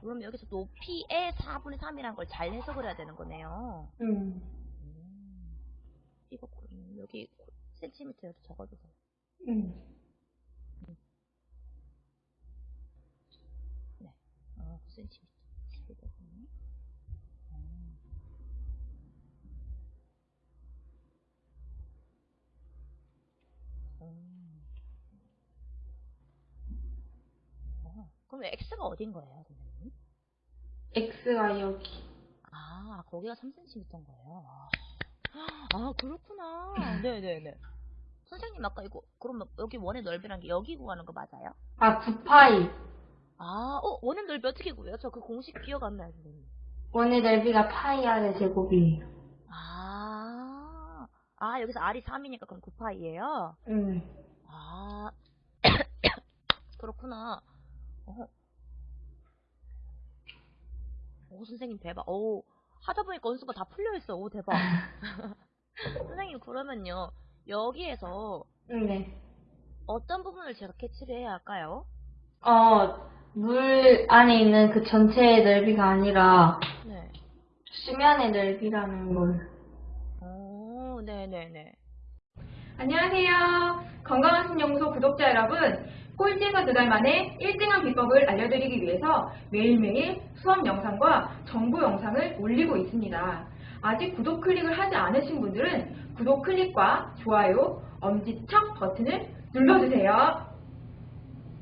그럼 여기서 높이의 4분의 3이라는 걸잘 해석을 해야 되는 거네요. 음. 음, 이거 그럼 여기 센티미터에도 적어주세요. 음. 어, 9cm. 700. 음. 음. 어, 그럼 x가 어딘 거예요? X가 여기. 아, 거기가 3cm인 거예요. 아, 아, 그렇구나. 네네네. 선생님, 아까 이거, 그러면 여기 원의 넓이란 게 여기 구하는 거 맞아요? 아, 9파이. 아, 어, 원의 넓이 어떻게 구해요? 저 그 공식 기억 안 나요, 선생님. 원의 넓이가 파이 r의 제곱이에요. 아, 아, 여기서 R이 3이니까 그럼 9파이예요 음. 아, 그렇구나. 어. 오, 선생님 대박. 오, 하다 보니까 원수가 다 풀려 있어. 오, 대박. 선생님, 그러면요. 여기에서 네. 어떤 부분을 제가 캐치를 해야 할까요? 어, 물 안에 있는 그 전체의 넓이가 아니라 네. 수면의 넓이라는 걸. 오, 네네네. 안녕하세요. 건강한 신연구소 구독자 여러분. 꼴찌에서 두 달 만에 1등한 비법을 알려드리기 위해서 매일매일 수업 영상과 정보 영상을 올리고 있습니다. 아직 구독 클릭을 하지 않으신 분들은 구독 클릭과 좋아요, 엄지척 버튼을 눌러주세요.